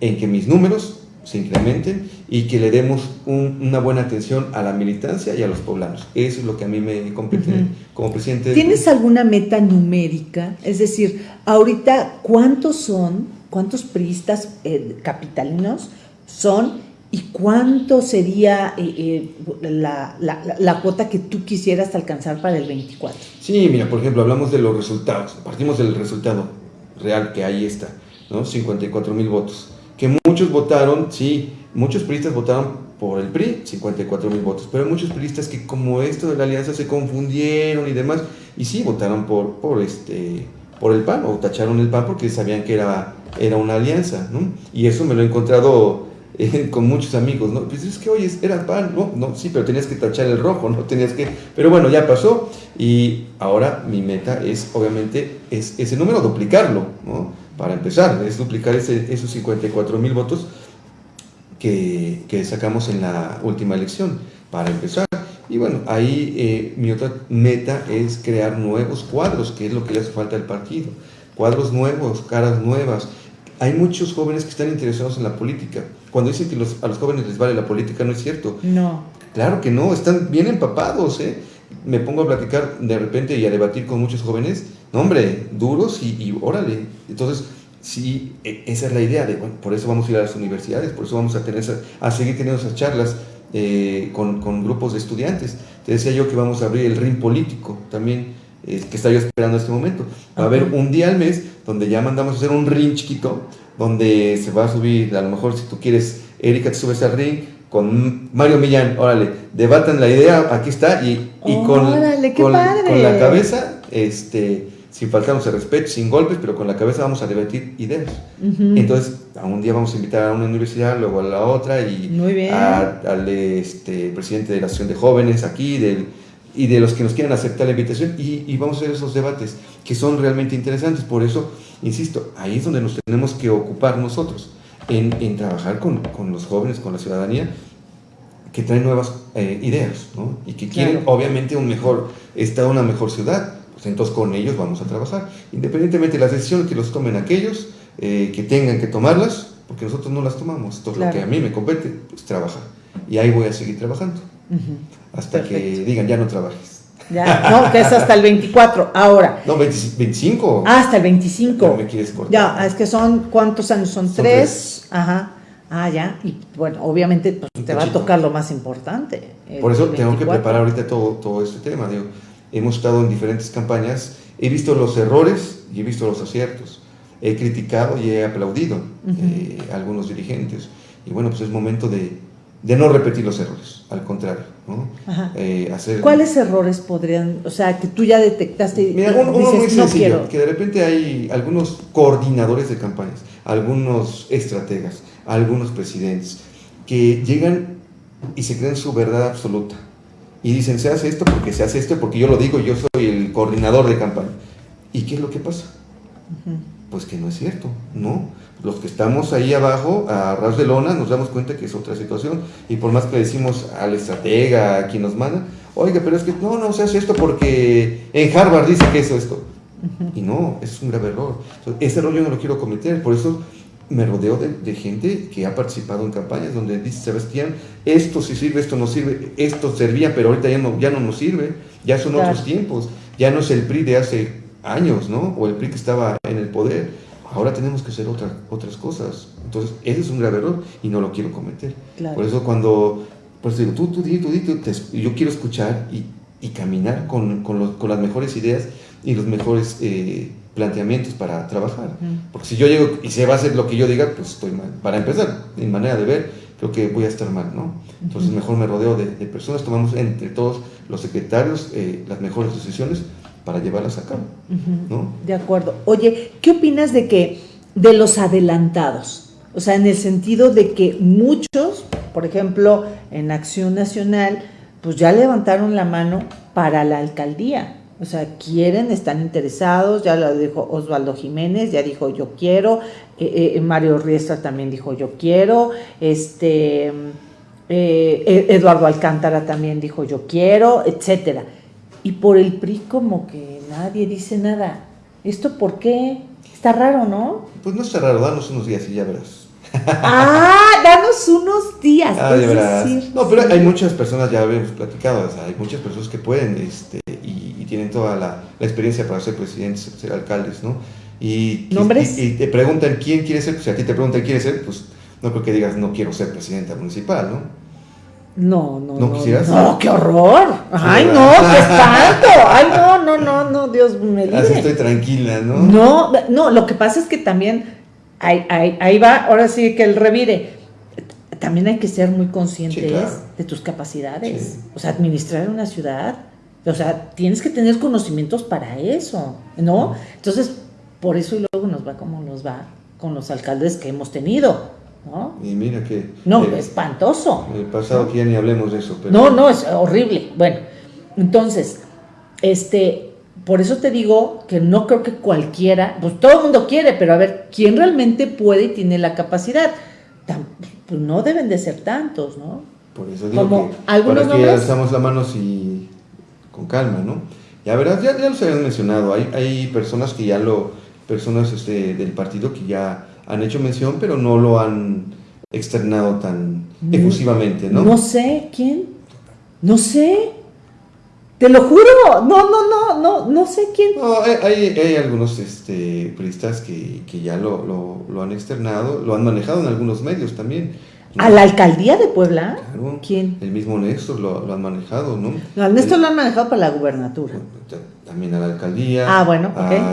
en que mis números se incrementen y que le demos una buena atención a la militancia y a los poblanos. Eso es lo que a mí me compete como presidente. ¿Tienes alguna meta numérica? Es decir, ahorita, ¿cuántos son, cuántos priistas eh, capitalinos son y cuánto sería eh, eh, la, la, cuota que tú quisieras alcanzar para el 24? Sí, mira, por ejemplo, hablamos de los resultados. Partimos del resultado real que ahí está, ¿no? 54 mil votos que muchos votaron, sí, muchos priistas votaron por el PRI, 54 mil votos, pero muchos priistas que como esto de la alianza se confundieron y demás, y sí votaron por, por, este, por el PAN, o tacharon el PAN porque sabían que era, era una alianza, ¿no? Y eso me lo he encontrado eh, con muchos amigos, ¿no? Pues es que, oye, era PAN, no, no, sí, pero tenías que tachar el rojo, ¿no? Tenías que, pero bueno, ya pasó, y ahora mi meta es, obviamente, es ese número, duplicarlo, ¿no? Para empezar, es duplicar ese, esos 54 mil votos que, que, sacamos en la última elección, para empezar. Y bueno, ahí eh, mi otra meta es crear nuevos cuadros, que es lo que le hace falta al partido. Cuadros nuevos, caras nuevas. Hay muchos jóvenes que están interesados en la política. Cuando dicen que los, a los jóvenes les vale la política, no es cierto. No. Claro que no, están bien empapados. ¿eh? Me pongo a platicar de repente y a debatir con muchos jóvenes no, hombre, duros y, órale. Entonces, sí, e, esa es la idea. De, por eso vamos a ir a las universidades, por eso vamos a, tener a seguir teniendo esas charlas eh, con, con, grupos de estudiantes. Te decía yo que vamos a abrir el ring político también, eh, que está yo esperando en este momento. Va a haber un día al mes donde ya mandamos a hacer un ring chiquito, donde se va a subir, a lo mejor si tú quieres, Erika, te subes al ring con Mario Millán, órale, debatan la idea, aquí está, y, y con, con, con, la cabeza, este, sin faltarnos el respeto, sin golpes, pero con la cabeza vamos a debatir ideas. Entonces, a un día vamos a invitar a una universidad, luego a la otra, y al este, presidente de la Asociación de Jóvenes aquí, del, y de los que nos quieran aceptar la invitación, y, vamos a hacer esos debates que son realmente interesantes. Por eso, insisto, ahí es donde nos tenemos que ocupar nosotros, en, en trabajar con, con, los jóvenes, con la ciudadanía, que traen nuevas eh, ideas, ¿no? Y que quieren, obviamente, un mejor Estado, una mejor ciudad pues entonces con ellos vamos a trabajar. Independientemente de las decisiones que los tomen aquellos, eh, que tengan que tomarlas, porque nosotros no las tomamos. Entonces lo que a mí me compete es trabajar. Y ahí voy a seguir trabajando. Hasta que digan, ya no trabajes. Ya, no, que es hasta el 24. Ahora. No, 25. Ah, hasta el 25. No me quieres cortar. Ya, es que son, ¿cuántos años? Son, tres. Ajá. Ah, ya. Y bueno, obviamente pues, te va a tocar lo más importante. Por eso tengo que preparar ahorita todo, todo este tema. Digo, hemos estado en diferentes campañas, he visto los errores y he visto los aciertos, he criticado y he aplaudido eh, a algunos dirigentes. Y bueno, pues es momento de, de no repetir los errores, al contrario. ¿no? Eh, hacer... ¿Cuáles errores podrían, o sea, que tú ya detectaste? Mira, uno, muy sencillo, que de repente hay algunos coordinadores de campañas, algunos estrategas, algunos presidentes, que llegan y se creen su verdad absoluta y dicen, se hace esto porque se hace esto, porque yo lo digo, yo soy el coordinador de campaña. ¿Y qué es lo que pasa? Pues que no es cierto, ¿no? Los que estamos ahí abajo, a ras de lona, nos damos cuenta que es otra situación. Y por más que decimos al estratega, a quien nos manda, oiga, pero es que no, no se hace esto porque en Harvard dice que eso, esto. Y no, es un grave error. ese error yo no lo quiero cometer, por eso me rodeo de, gente que ha participado en campañas donde dice Sebastián, esto sí sirve, esto no sirve, esto servía, pero ahorita ya no, ya no nos sirve, ya son otros tiempos, ya no es el PRI de hace años, ¿no? O el PRI que estaba en el poder, ahora tenemos que hacer otra, otras cosas. Entonces, ese es un grave error y no lo quiero cometer. Por eso cuando, pues digo, tú, tú, tú, tú, yo quiero escuchar y, y caminar con, con, los, con, las mejores ideas y los mejores... Eh, planteamientos para trabajar. Porque si yo llego y se va a hacer lo que yo diga, pues estoy mal. Para empezar, mi manera de ver, creo que voy a estar mal, ¿no? Entonces mejor me rodeo de, personas, tomamos entre todos los secretarios eh, las mejores decisiones para llevarlas a cabo, ¿no? De acuerdo. Oye, ¿qué opinas de que, de los adelantados? O sea, en el sentido de que muchos, por ejemplo, en Acción Nacional, pues ya levantaron la mano para la alcaldía o sea, quieren, están interesados, ya lo dijo Osvaldo Jiménez, ya dijo yo quiero, eh, eh, Mario Riestra también dijo yo quiero, este, eh, e-, Eduardo Alcántara también dijo yo quiero, etcétera. Y por el PRI como que nadie dice nada. ¿esto por qué? Está raro, ¿no? Pues no está raro, danos unos días y ya verás. ah, danos unos días. Ah, ya verás. no, pero hay muchas personas, ya habíamos platicado, o sea, hay muchas personas que pueden este, y, tienen toda la, experiencia para ser presidentes, ser alcaldes, ¿no? Y, ¿Nombres? Y, te preguntan quién quiere ser, pues si a ti te preguntan quién quiere ser, pues no creo que digas no quiero ser presidenta municipal, ¿no? No, no, no. ¿No quisieras? No, qué horror. Ay, no, qué espanto. Ay, no, no, no, no, Dios me libre. Así estoy tranquila, ¿no? No, no, lo que pasa es que también ahí, ahí, ahí va, ahora sí que el revire. También hay que ser muy conscientes de tus capacidades. O sea, administrar una ciudad. O sea, tienes que tener conocimientos para eso, ¿no? Entonces, por eso y luego nos va como nos va con los alcaldes que hemos tenido, ¿no? Y mira que... No, espantoso. El pasado que ya ni hablemos de eso. Pero... No, no, es horrible. Bueno, entonces, este, por eso te digo que no creo que cualquiera, pues todo el mundo quiere, pero a ver, ¿quién realmente puede y tiene la capacidad? pues no deben de ser tantos, ¿no? Por eso digo Como que algunos para que alzamos la mano y con calma, ¿no? Ya verás, ya, ya los habían mencionado, hay, hay personas que ya lo, personas este, del partido que ya han hecho mención, pero no lo han externado tan mm. efusivamente, ¿no? No sé, ¿quién? No sé. Te lo juro, no, no, no, no, no sé quién. No, hay, hay, algunos este, periodistas que, que ya lo, lo, lo, han externado, lo han manejado en algunos medios también. ¿A la alcaldía de Puebla? ¿Quién? El mismo Néstor lo, lo han manejado, ¿no? No, al Néstor lo han manejado para la gubernatura. También a la alcaldía. Ah, bueno,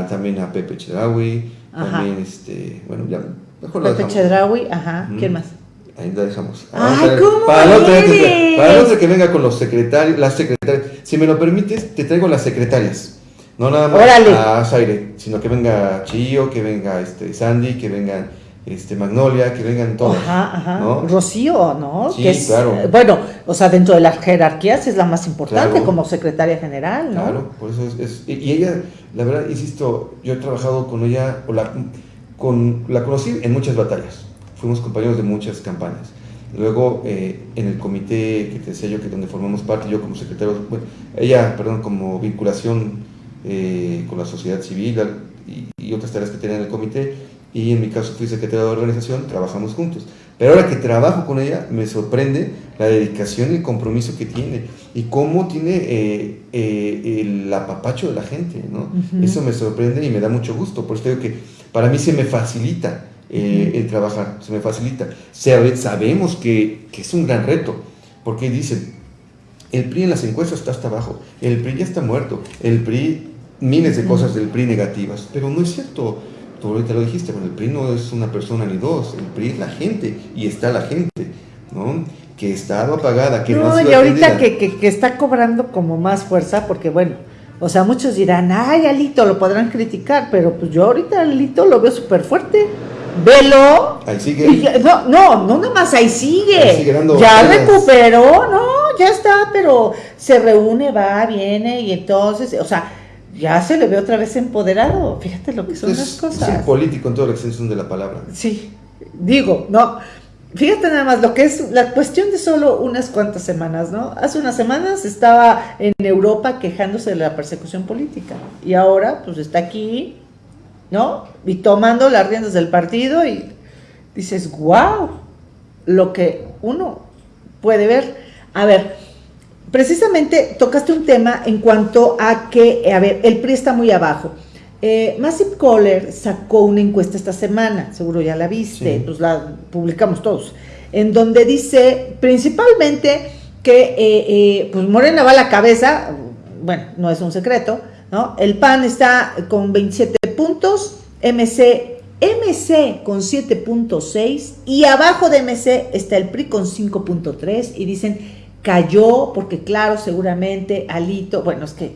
También a Pepe Chedraui. También, este, bueno, ya, mejor Pepe Chedraui, ajá. ¿Quién más? Ahí la dejamos. Ay, ¿cómo para, el otro, para el otro que venga con los secretarios, las secretarias. Si me lo permites, te traigo las secretarias. No nada más a Zaire, sino que venga Chillo, que venga este Sandy, que venga este Magnolia, que vengan todos. Ajá, ajá. Rocío, ¿no? Sí, claro. Bueno, o sea, dentro de las jerarquías es la más importante como secretaria general, ¿no? Claro, por eso es, Y ella, la verdad, insisto, yo he trabajado con ella, o la, con, la conocí en muchas batallas fuimos compañeros de muchas campañas. Luego, eh, en el comité que te decía yo, que donde formamos parte, yo como secretario, bueno, ella, perdón, como vinculación eh, con la sociedad civil y, otras tareas que tenía en el comité, y en mi caso fui secretario de organización, trabajamos juntos. Pero ahora que trabajo con ella, me sorprende la dedicación y el compromiso que tiene y cómo tiene eh, el apapacho de la gente, ¿no? Eso me sorprende y me da mucho gusto, por eso digo que para mí se me facilita eh, el trabajar, se me facilita. Sabemos que, que, es un gran reto, porque dicen, el PRI en las encuestas está hasta abajo, el PRI ya está muerto, el PRI, miles de cosas del PRI negativas, pero no es cierto. Tú ahorita lo dijiste, bueno, el PRI no es una persona ni dos, el PRI es la gente, y está la gente, ¿no? Que está apagada, que no, no y ahorita que, que, que está cobrando como más fuerza, porque bueno, o sea, muchos dirán, ay, Alito, lo podrán criticar, pero pues yo ahorita Alito lo veo súper fuerte velo. Ahí sigue. no, no, no nada más ahí sigue. ya recuperó, no, ya está, pero se reúne, va, viene y entonces, o sea, ya se le ve otra vez empoderado. Fíjate lo que son las cosas. Es político en toda la extensión de la palabra. Sí, digo, no. Fíjate nada más lo que es la cuestión de solo unas cuantas semanas, ¿no? Hace unas semanas estaba en Europa quejándose de la persecución política y ahora pues está aquí ¿no? Y tomando las riendas del partido y dices, wow, lo que uno puede ver. A ver, precisamente tocaste un tema en cuanto a que, a ver, el PRI está muy abajo. Eh, Massive Caller sacó una encuesta esta semana, seguro ya la viste, pues la publicamos todos, en donde dice principalmente que eh, eh, pues Morena va a la cabeza, bueno, no es un secreto, ¿no? El PAN está con 27 puntos, MC, MC con 7.6 y abajo de MC está el PRI con 5.3 y dicen cayó porque claro, seguramente Alito, bueno, es que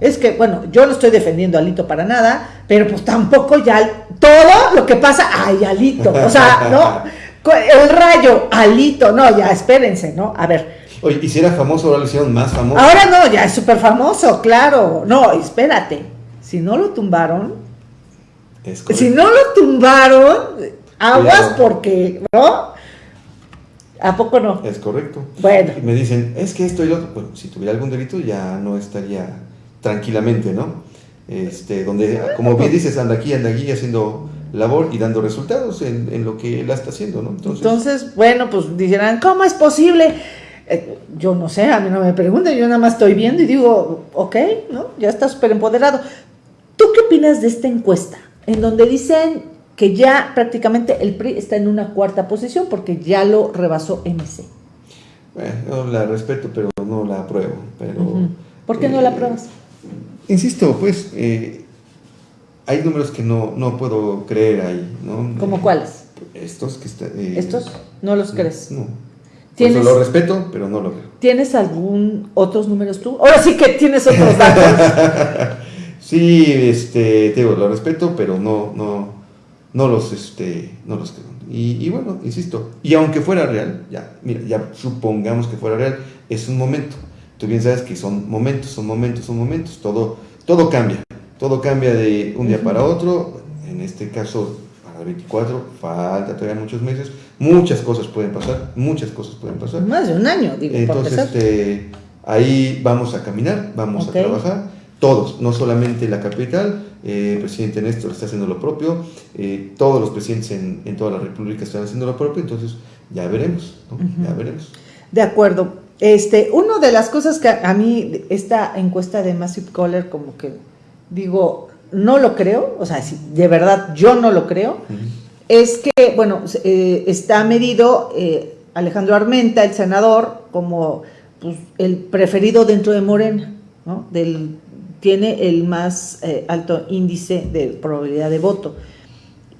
es que, bueno, yo no estoy defendiendo a Alito para nada, pero pues tampoco ya todo lo que pasa, ay, Alito, o sea, ¿no? El rayo, Alito, no, ya espérense, ¿no? A ver. Oye, y si era famoso, ahora lo hicieron más famoso. Ahora no, ya es súper famoso, claro. No, espérate. Si no lo tumbaron, si no lo tumbaron, aguas porque, ¿no? ¿A poco no? Es correcto. Bueno. Y me dicen, es que esto y lo otro. Bueno, si tuviera algún delito ya no estaría tranquilamente, ¿no? este, donde, como bien dices, anda aquí, anda aquí haciendo labor y dando resultados en, en lo que él está haciendo, ¿no? Entonces, bueno, pues dirán, ¿cómo es posible? Eh, yo no sé, a mí no me preguntan, yo nada más estoy viendo y digo, ok, ¿no? Ya está súper empoderado. ¿Tú qué opinas de esta encuesta? En donde dicen que ya prácticamente el PRI está en una cuarta posición porque ya lo rebasó MC. Bueno, yo la respeto, pero no la apruebo. Pero, ¿Por qué no la eh, apruebas? Insisto, pues eh, hay números que no, no puedo creer ahí. ¿no? ¿Cómo cuáles? Estos que están... ¿Estos? ¿No los crees? No. ¿Tienes, lo respeto, pero no lo creo. ¿Tienes algún otros números tú? Ahora sí que tienes otros datos. sí, este, te digo, lo respeto, pero no, no, no los, este, no los creo. Y, bueno, insisto, y aunque fuera real, ya, mira, ya supongamos que fuera real, es un momento. Tú bien sabes que son momentos, son momentos, son momentos. Todo, todo cambia, todo cambia de un día para otro. En este caso, para el 24, falta todavía muchos meses Muchas cosas pueden pasar, muchas cosas pueden pasar. Más de un año, digo. Entonces, este, ahí vamos a caminar, vamos a trabajar, todos, no solamente la capital, eh, el presidente Néstor está haciendo lo propio, eh, todos los presidentes en, en, toda la República están haciendo lo propio, entonces ya veremos, ya veremos. De acuerdo. Este, una de las cosas que a mí, esta encuesta de Massive Caller, como que digo, no lo creo, o sea, de verdad yo no lo creo es que, bueno, eh, está medido eh, Alejandro Armenta, el senador, como pues, el preferido dentro de Morena, ¿no? Del, tiene el más eh, alto índice de probabilidad de voto.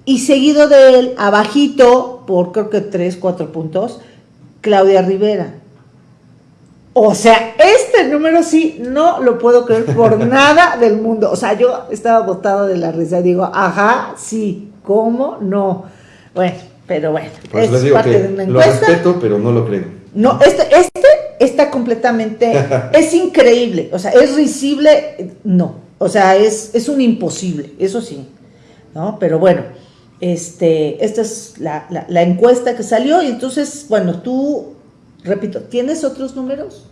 Y seguido de él, abajito, por creo que tres, cuatro puntos, Claudia Rivera. O sea, este número sí no lo puedo creer por nada del mundo. O sea, yo estaba botado de la risa. Digo, ajá, sí, ¿Cómo? No. Bueno, pero bueno. es parte de una lo respeto, pero no lo creo. No, este, este está completamente, es increíble, o sea, es risible, no, o sea, es, es un imposible, eso sí, ¿no? Pero bueno, este, esta es la, la encuesta que salió y entonces, bueno, tú, repito, ¿tienes otros números?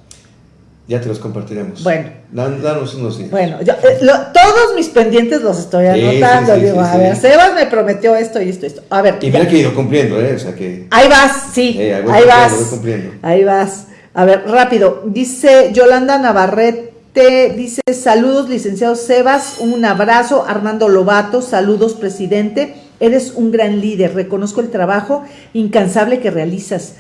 Ya te los compartiremos. Bueno. danos unos días. Bueno, yo, eh, todos mis pendientes los estoy anotando. digo, a ver, Sebas me prometió esto y esto y esto. A ver. Y mira que he ido cumpliendo, ¿eh? O sea que. Ahí vas, sí. Eh, ahí, vas. Ahí vas. A ver, rápido. Dice Yolanda Navarrete, dice saludos, licenciado Sebas, un abrazo. Armando Lobato, saludos, presidente. Eres un gran líder. Reconozco el trabajo incansable que realizas.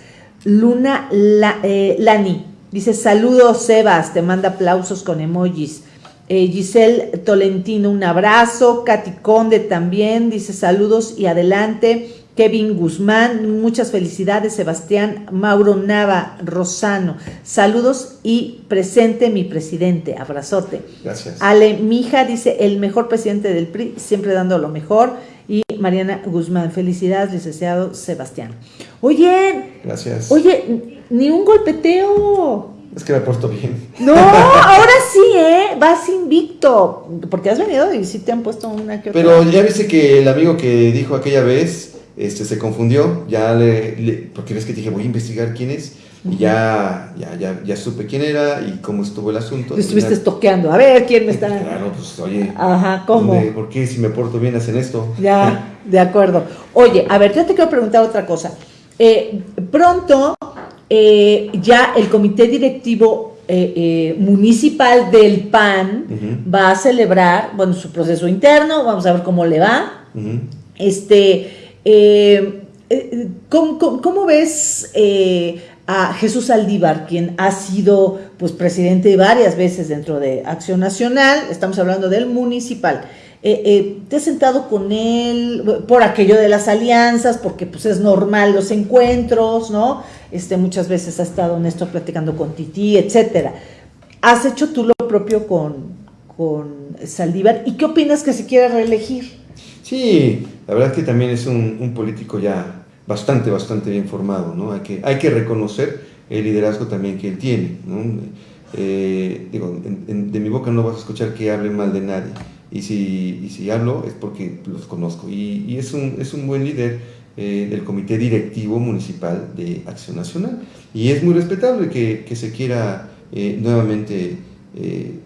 Luna eh, Lani, Dice, saludos Sebas, te manda aplausos con emojis. Eh, Giselle Tolentino, un abrazo. Katy Conde también, dice saludos y adelante. Kevin Guzmán, muchas felicidades. Sebastián Mauro Nava Rosano, saludos y presente mi presidente. Abrazote. Gracias. Ale Mija dice, el mejor presidente del PRI, siempre dando lo mejor. Y Mariana Guzmán, felicidades, licenciado Sebastián. Oye, gracias. Oye, ni un golpeteo. Es que me he puesto bien. No, ahora sí, ¿eh? Vas invicto. Porque has venido y sí te han puesto una que Pero ya viste que el amigo que dijo aquella vez este, se confundió. Ya le, Porque ves que dije, voy a investigar quién es. Y ya, ya, ya, ya supe quién era y cómo estuvo el asunto. estuviste estoqueando. A ver, ¿quién me está...? Claro, pues, oye. Ajá, ¿cómo? ¿Por qué si me porto bien hacen esto? Ya, de acuerdo. Oye, a ver, yo te quiero preguntar otra cosa. Eh, pronto eh, ya el comité directivo eh, eh, municipal del PAN va a celebrar, bueno, su proceso interno, vamos a ver cómo le va. Este, ¿cómo, ves a Jesús Aldívar, quien ha sido pues presidente varias veces dentro de Acción Nacional? Estamos hablando del municipal. Eh, eh, te has sentado con él por aquello de las alianzas, porque pues es normal los encuentros, ¿no? Este, muchas veces ha estado Néstor platicando con Titi, etcétera. ¿Has hecho tú lo propio con, con Saldívar? ¿Y qué opinas que se quiera reelegir? Sí, la verdad es que también es un, político ya bastante, bastante bien formado, ¿no? Hay que, hay que reconocer el liderazgo también que él tiene, ¿no? Eh, digo, de mi boca no vas a escuchar que hable mal de nadie y si, y si hablo es porque los conozco. Y, y es, un, es un buen líder eh, del Comité Directivo Municipal de Acción Nacional. Y es muy respetable que, que se quiera eh, nuevamente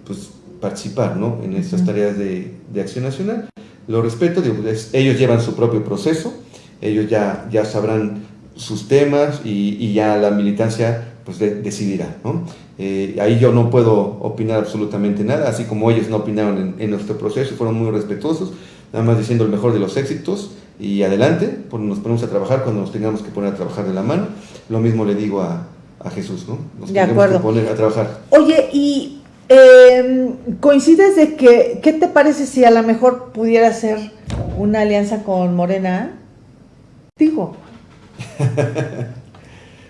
pues, participar ¿no? en estas tareas de, de, acción nacional. Lo respeto, digo, ellos llevan su propio proceso, ellos ya, ya sabrán sus temas y, y ya la militancia pues decidirá. ¿no? Eh, ahí yo no puedo opinar absolutamente nada, así como ellos no opinaron en, nuestro proceso, fueron muy respetuosos, nada más diciendo el mejor de los éxitos y adelante, pues nos ponemos a trabajar cuando nos tengamos que poner a trabajar de la mano. Lo mismo le digo a, a Jesús, ¿no? Nos de acuerdo. que poner a trabajar. Oye, y eh, coincides de que, ¿qué te parece si a lo mejor pudiera ser una alianza con Morena? Digo.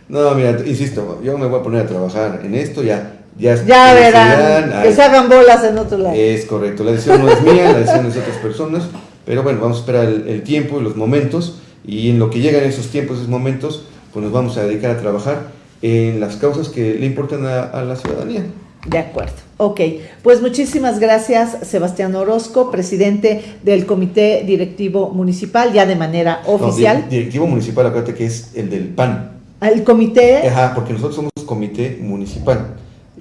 No, mira, insisto, yo me voy a poner a trabajar en esto, ya. Ya, ya verán, que se hagan bolas en otro lado. Es correcto, la decisión no es mía, la decisión es de otras personas, pero bueno, vamos a esperar el, tiempo y los momentos, y en lo que llegan esos tiempos, esos momentos, pues nos vamos a dedicar a trabajar en las causas que le importan a, la ciudadanía. De acuerdo. Ok, pues muchísimas gracias Sebastián Orozco, presidente del Comité Directivo Municipal, ya de manera oficial. directivo Municipal, acuérdate que es el del PAN. ¿El comité? Ajá, porque nosotros somos comité municipal.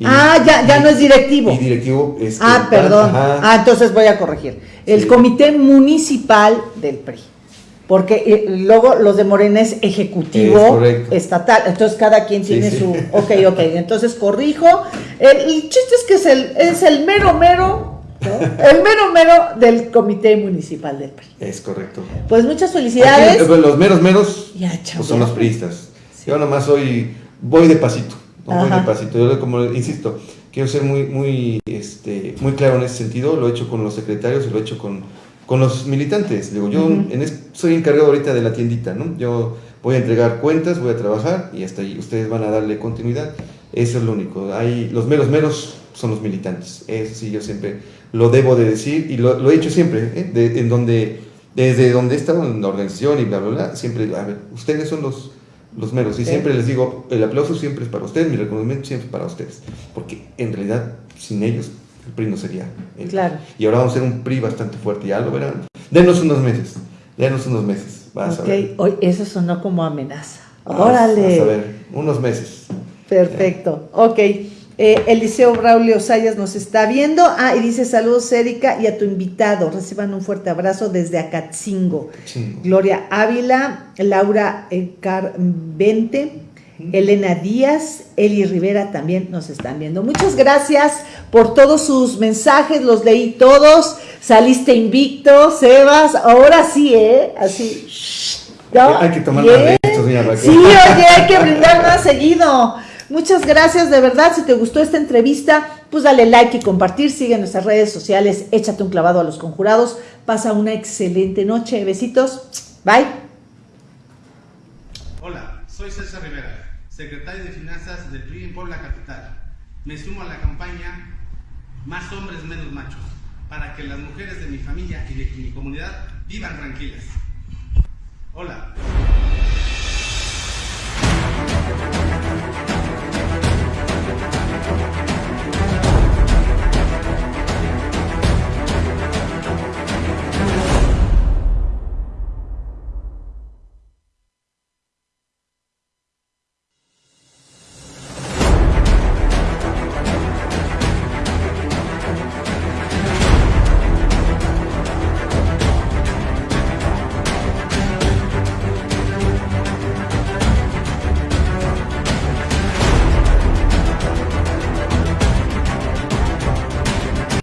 ah, ya, ya no es directivo. Y directivo es. Ah, perdón. Ah, entonces voy a corregir. El comité municipal del PRI. Porque eh, luego los de Morena es ejecutivo estatal. Entonces cada quien tiene su. Ok, ok. Entonces corrijo. El, chiste es que es el, es el mero mero El mero mero del comité municipal del PRI. Es correcto. Pues muchas felicidades. los meros meros pues son los priistas. Yo nomás soy, voy de pasito, voy de pasito. Yo como insisto, quiero ser muy, muy, este, muy claro en ese sentido, lo he hecho con los secretarios y lo he hecho con, con los militantes. Digo, yo soy encargado ahorita de la tiendita, ¿no? Yo voy a entregar cuentas, voy a trabajar y hasta ahí ustedes van a darle continuidad. Eso es lo único. Hay, los meros meros son los militantes. Eso sí, yo siempre lo debo de decir y lo, he hecho siempre, ¿eh? en donde, desde donde he estado en la organización y bla, bla, bla, siempre, a ver, ustedes son los los meros. Y siempre les digo, el aplauso siempre es para ustedes, mi reconocimiento siempre es para ustedes. Porque en realidad, sin ellos, el PRI no sería el Claro. Y ahora vamos a ser un PRI bastante fuerte, ya lo verán. Denos unos meses, denos unos meses. Vas a ver. Hoy eso sonó como amenaza. Órale. a ver, unos meses. Perfecto. Ok. Eh, Eliseo Braulio Sayas nos está viendo. Ah, y dice saludos, Erika, y a tu invitado. Reciban un fuerte abrazo desde Acatzingo. Gloria Ávila, Laura Carvente, Elena Díaz, Eli Rivera también nos están viendo. Muchas gracias por todos sus mensajes, los leí todos. Saliste invicto, Sebas. Ahora sí, ¿eh? Así. Hay que tomar más de estos, Sí, oye, hay que brindar más seguido. Muchas gracias, de verdad. Si te gustó esta entrevista, pues dale like y compartir. Sigue en nuestras redes sociales. Échate un clavado a los conjurados. Pasa una excelente noche. Besitos. Bye. Hola, soy César Rivera, secretario de Finanzas del PRI en Puebla Capital. Me sumo a la campaña Más hombres, menos machos, para que las mujeres de mi familia y de mi comunidad vivan tranquilas. Hola.